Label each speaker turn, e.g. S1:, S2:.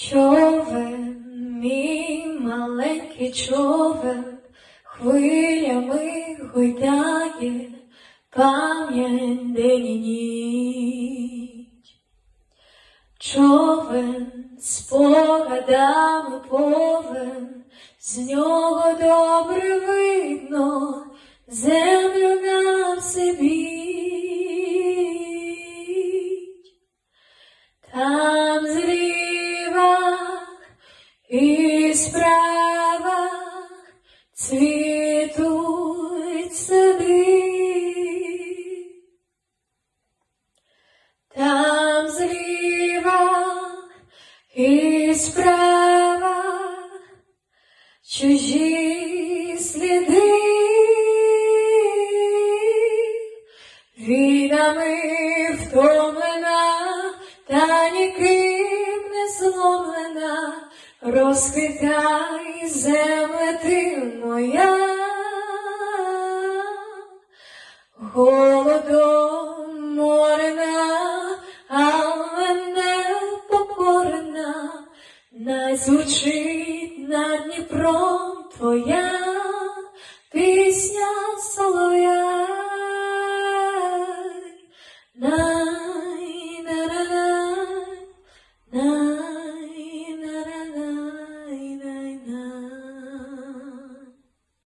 S1: Човен, мій маленький човен, хвилями гойдає пам'ять день і ніч. Човен спогадами повен, з нього добре видно землю і справа цвітуть сади. Там зліва і справа чужі сліди. Війнами втомлена, та ніким розквітай земле ти моя, голодом морена, але мене покорена, най звучить над Дніпром твоя.